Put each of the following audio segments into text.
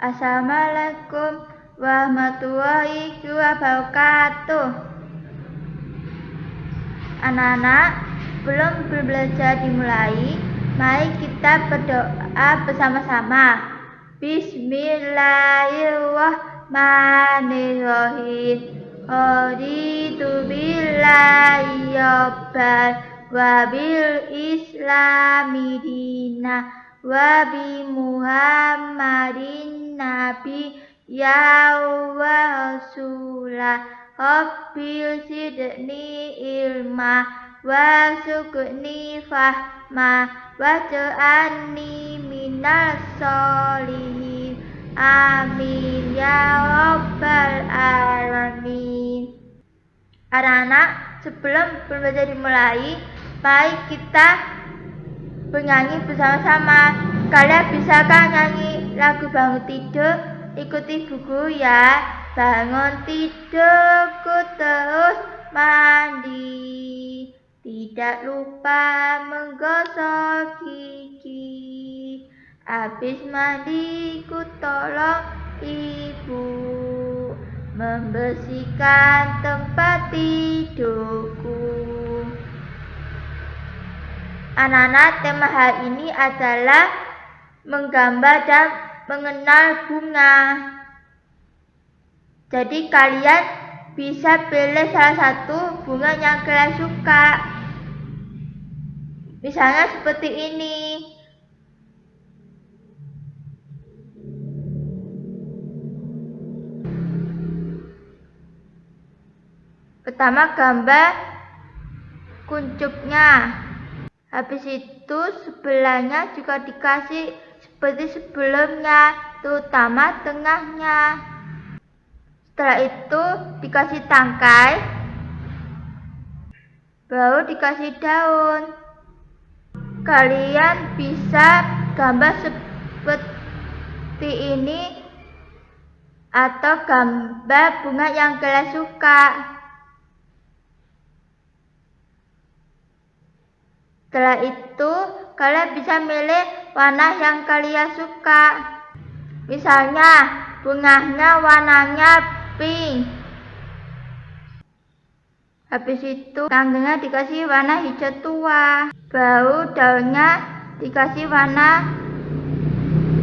Assalamualaikum warahmatullahi wabarakatuh. Anak-anak, belum belajar dimulai, mari kita berdoa bersama-sama. Bismillahirrahmanirrahim. Raditu billahi wabil islami dina wa muhammadin nabi ya wa rasulah rabbil sidni ilma wa sukni fahma wa ja'alni minas solihin amin ya rabbal alamin. Anak-anak sebelum belajar dimulai mari kita bernyanyi bersama-sama. Kalian bisa kan nyanyi lagu bangun tidur ikuti buku ya. Bangun tidurku terus mandi. Tidak lupa menggosok gigi. Habis mandi ku tolong ibu. Membersihkan tempat tidurku. Anak-anak tema hari ini adalah Menggambar dan mengenal bunga Jadi kalian bisa pilih salah satu bunga yang kalian suka. Misalnya seperti ini. Pertama gambar kuncupnya. Habis itu sebelahnya juga dikasih seperti sebelumnya, terutama tengahnya. Setelah itu dikasih tangkai, baru dikasih daun. Kalian bisa gambar seperti ini atau gambar bunga yang kalian suka. Setelah itu, kalian bisa milih warna yang kalian suka. Misalnya, bunganya warnanya pink. Habis itu kanggengnya dikasih warna hijau tua. Baru daunnya dikasih warna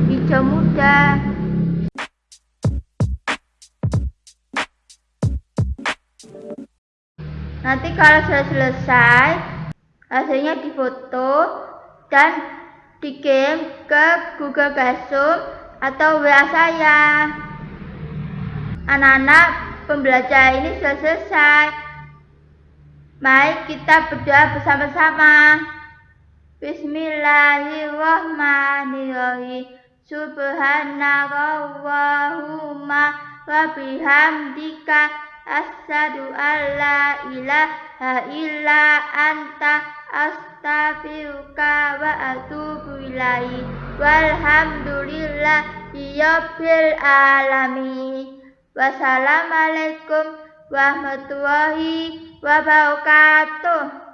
hijau muda. Nanti kalau sudah selesai, hasilnya difoto dan dikirim ke Google Classroom atau WA saya. Anak-anak, pembelajaran ini sudah selesai. Mari kita berdoa bersama-sama. Bismillahirrahmanirrahim. Subhanallahumma wa bihamdika asyhadu alla ilaha illa anta astaghfiruka wa atubu ilaik. Walhamdulillah rabbil. Wassalamualaikum warahmatullahi wabarakatuh.